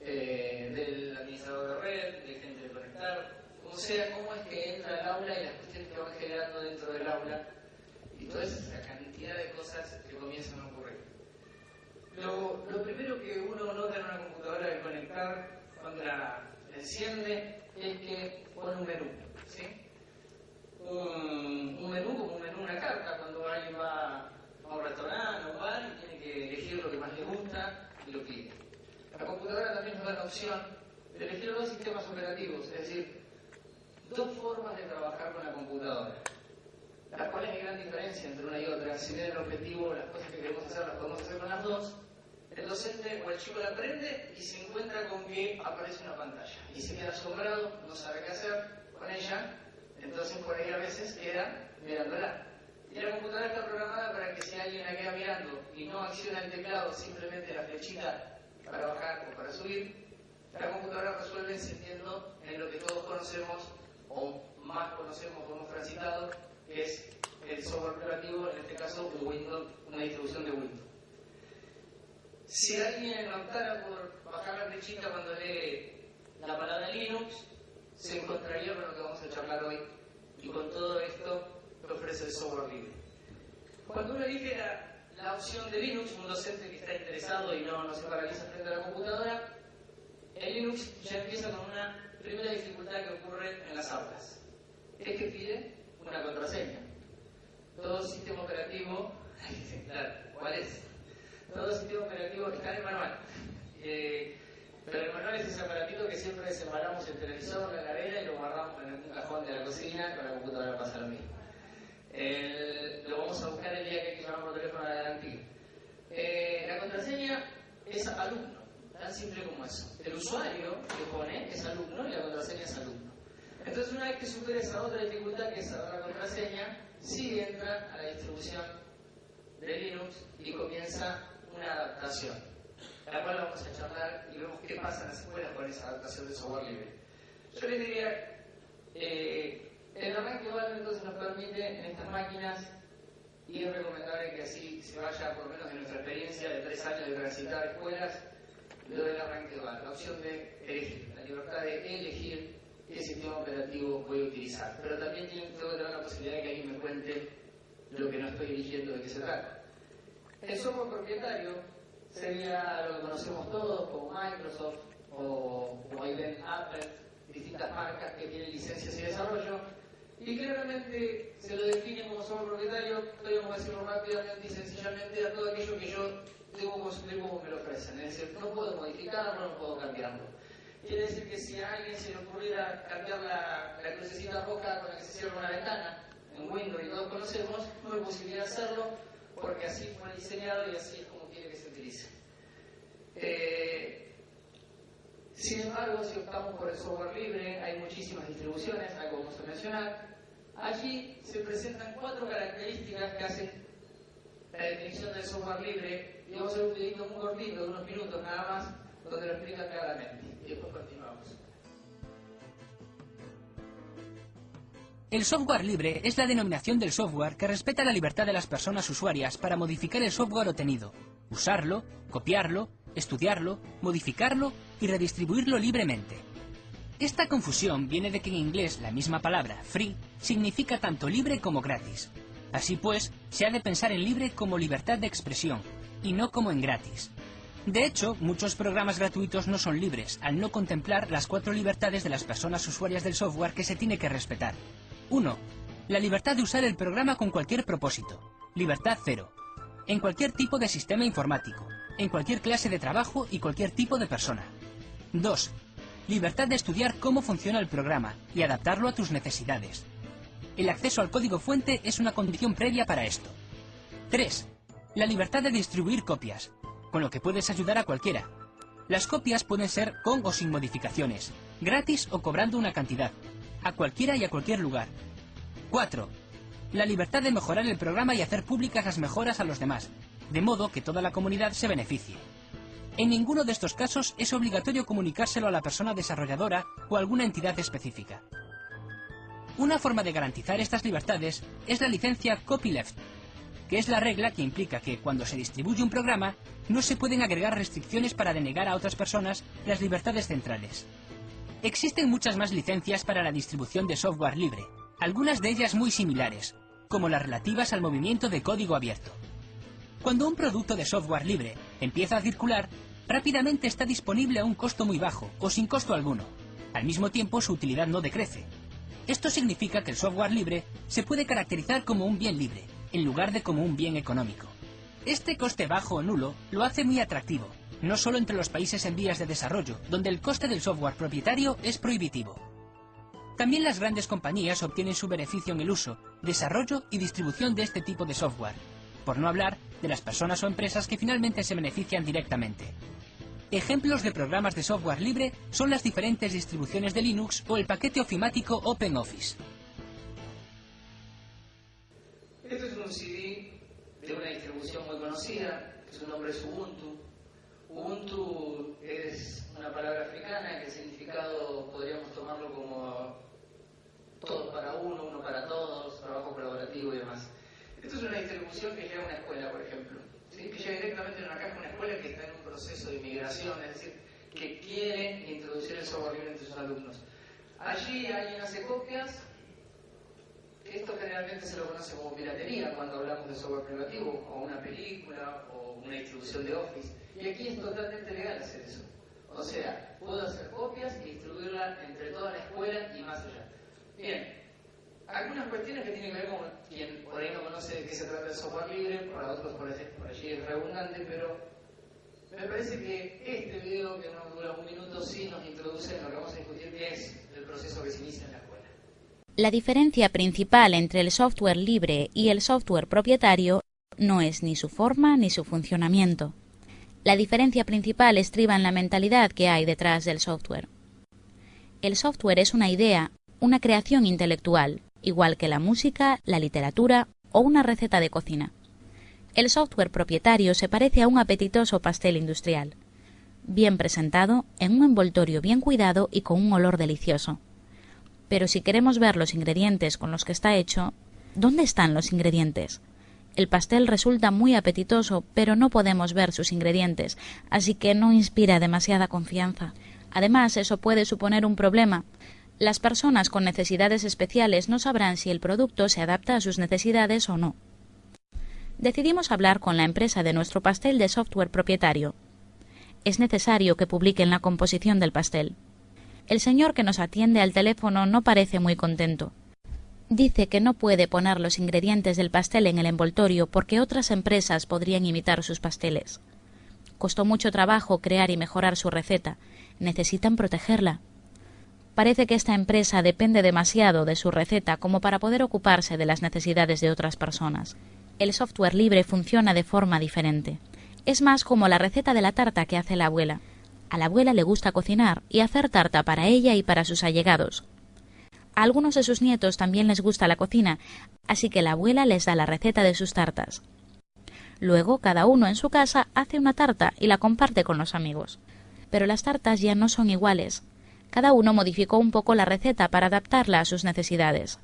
eh, del administrador de red, de gente de conectar, como sea, cómo es que entra al aula y las cuestiones que van generando dentro del aula y toda esa cantidad de cosas que comienzan a ocurrir primero que uno nota en una computadora de conectar cuando la enciende es que pone un menú. ¿sí? Un, un, menú como un menú, una carta, cuando alguien va a un restaurante o un bar y tiene que elegir lo que más le gusta y lo pide. La computadora también nos da la opción de elegir dos sistemas operativos, es decir, dos formas de trabajar con la computadora, las cuales hay gran diferencia entre una y otra. Si bien el objetivo, las cosas que queremos hacer, las podemos hacer con las dos, el docente o el chico la aprende y se encuentra con que aparece una pantalla y se queda asombrado, no sabe qué hacer con ella, entonces por ahí a veces queda mirándola. Y la computadora está programada para que si alguien la queda mirando y no acciona el teclado, simplemente la flechita para bajar o para subir, la computadora resuelve encendiendo en lo que todos conocemos o más conocemos como transitado, que es el software operativo, en este caso Windows, una distribución de Windows. Si alguien optara por bajar la flechita cuando lee la palabra Linux, se encontraría con lo que vamos a charlar hoy y con todo esto que ofrece el software libre. Cuando uno elige la, la opción de Linux, un docente que está interesado y no, no se paraliza frente a la computadora, el Linux ya empieza con una primera dificultad que ocurre en las aulas. Es que pide una contraseña. Todo sistema operativo, claro, ¿cuál es? Todo sistema operativo está en el manual. Eh, pero el manual es ese aparatito que siempre separamos el televisor, la heladera y lo guardamos en un cajón cocina, con la computadora pasa lo mismo. El, lo vamos a buscar el día que llamar por teléfono a la garantía. Eh, la contraseña es alumno, tan simple como eso. El usuario que pone es alumno y la contraseña es alumno. Entonces, una vez que supere esa otra dificultad que es la contraseña, sí entra a la distribución de Linux y comienza una adaptación, la cual vamos a charlar y vemos qué pasa en las escuelas con esa adaptación de software libre. Yo les diría, eh, el arranque igual entonces nos permite en estas máquinas y es recomendable que así se vaya, por lo menos en nuestra experiencia de tres años de transitar escuelas, lo del arranque dual, la opción de elegir, la libertad de elegir qué sistema operativo voy a utilizar. Pero también tengo que tener la posibilidad de que alguien me cuente lo que no estoy eligiendo de qué se trata. El software propietario sería lo que conocemos todos como Microsoft o, o Apple, distintas marcas que tienen licencias y desarrollo, y claramente se lo define como software propietario, podríamos decirlo rápidamente y sencillamente a todo aquello que yo debo construir como me lo ofrecen, es decir, no puedo modificarlo, no puedo cambiarlo. Quiere decir que si a alguien se le ocurriera cambiar la, la crucecita roja con la que se cierra una ventana, en Windows y todos conocemos, no hay posibilidad de hacerlo, porque así fue diseñado y así es como quiere que se utilice. Eh, sin embargo, si optamos por el software libre, hay muchísimas distribuciones, algo vamos a mencionar. Allí se presentan cuatro características que hacen la definición del software libre y vamos a hacer un videito muy cortito, unos minutos nada más, donde lo explica claramente. Y después continuamos. El software libre es la denominación del software que respeta la libertad de las personas usuarias para modificar el software obtenido, usarlo, copiarlo, estudiarlo, modificarlo y redistribuirlo libremente. Esta confusión viene de que en inglés la misma palabra, free, significa tanto libre como gratis. Así pues, se ha de pensar en libre como libertad de expresión, y no como en gratis. De hecho, muchos programas gratuitos no son libres, al no contemplar las cuatro libertades de las personas usuarias del software que se tiene que respetar. 1. La libertad de usar el programa con cualquier propósito. Libertad 0. En cualquier tipo de sistema informático, en cualquier clase de trabajo y cualquier tipo de persona. 2. Libertad de estudiar cómo funciona el programa y adaptarlo a tus necesidades. El acceso al código fuente es una condición previa para esto. 3. La libertad de distribuir copias, con lo que puedes ayudar a cualquiera. Las copias pueden ser con o sin modificaciones, gratis o cobrando una cantidad, a cualquiera y a cualquier lugar. 4. La libertad de mejorar el programa y hacer públicas las mejoras a los demás, de modo que toda la comunidad se beneficie. En ninguno de estos casos es obligatorio comunicárselo a la persona desarrolladora o a alguna entidad específica. Una forma de garantizar estas libertades es la licencia copyleft, que es la regla que implica que cuando se distribuye un programa no se pueden agregar restricciones para denegar a otras personas las libertades centrales. Existen muchas más licencias para la distribución de software libre, algunas de ellas muy similares, como las relativas al movimiento de código abierto. Cuando un producto de software libre empieza a circular, rápidamente está disponible a un costo muy bajo o sin costo alguno. Al mismo tiempo su utilidad no decrece. Esto significa que el software libre se puede caracterizar como un bien libre, en lugar de como un bien económico. Este coste bajo o nulo lo hace muy atractivo, no solo entre los países en vías de desarrollo, donde el coste del software propietario es prohibitivo. También las grandes compañías obtienen su beneficio en el uso, desarrollo y distribución de este tipo de software, por no hablar de las personas o empresas que finalmente se benefician directamente. Ejemplos de programas de software libre son las diferentes distribuciones de Linux o el paquete ofimático OpenOffice. Este es un CD de una distribución muy conocida, su nombre es Ubuntu. Ubuntu es una palabra africana que el significado podríamos tomarlo como todos para uno, uno para todos, trabajo colaborativo y demás. Esto es una distribución que llega a una escuela, por ejemplo, que llega directamente en una caja a una escuela que está en un proceso de migración, es decir, que quiere introducir el software libre entre sus alumnos. Allí alguien hace copias, esto generalmente se lo conoce como piratería cuando hablamos de software privativo, o una película, o una distribución de Office. Y aquí es totalmente legal hacer eso. O sea, puedo hacer copias y distribuirla entre toda la escuela y más allá. Bien, algunas cuestiones que tienen que ver con quien por ahí no conoce de qué se trata la. La diferencia principal entre el software libre y el software propietario no es ni su forma ni su funcionamiento. La diferencia principal estriba en la mentalidad que hay detrás del software. El software es una idea, una creación intelectual, igual que la música, la literatura o una receta de cocina. El software propietario se parece a un apetitoso pastel industrial, bien presentado, en un envoltorio bien cuidado y con un olor delicioso. Pero si queremos ver los ingredientes con los que está hecho, ¿dónde están los ingredientes? El pastel resulta muy apetitoso, pero no podemos ver sus ingredientes, así que no inspira demasiada confianza. Además, eso puede suponer un problema, las personas con necesidades especiales no sabrán si el producto se adapta a sus necesidades o no. Decidimos hablar con la empresa de nuestro pastel de software propietario. Es necesario que publiquen la composición del pastel. El señor que nos atiende al teléfono no parece muy contento. Dice que no puede poner los ingredientes del pastel en el envoltorio porque otras empresas podrían imitar sus pasteles. Costó mucho trabajo crear y mejorar su receta. Necesitan protegerla. Parece que esta empresa depende demasiado de su receta como para poder ocuparse de las necesidades de otras personas. El software libre funciona de forma diferente. Es más como la receta de la tarta que hace la abuela. A la abuela le gusta cocinar y hacer tarta para ella y para sus allegados. A algunos de sus nietos también les gusta la cocina, así que la abuela les da la receta de sus tartas. Luego cada uno en su casa hace una tarta y la comparte con los amigos. Pero las tartas ya no son iguales, cada uno modificó un poco la receta para adaptarla a sus necesidades.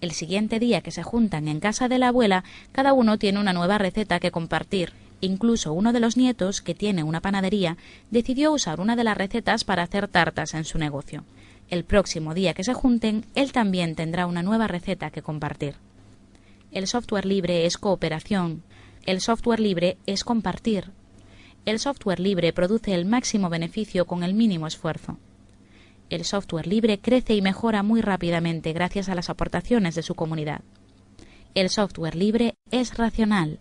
El siguiente día que se juntan en casa de la abuela, cada uno tiene una nueva receta que compartir. Incluso uno de los nietos, que tiene una panadería, decidió usar una de las recetas para hacer tartas en su negocio. El próximo día que se junten, él también tendrá una nueva receta que compartir. El software libre es cooperación. El software libre es compartir. El software libre produce el máximo beneficio con el mínimo esfuerzo. El software libre crece y mejora muy rápidamente gracias a las aportaciones de su comunidad. El software libre es racional,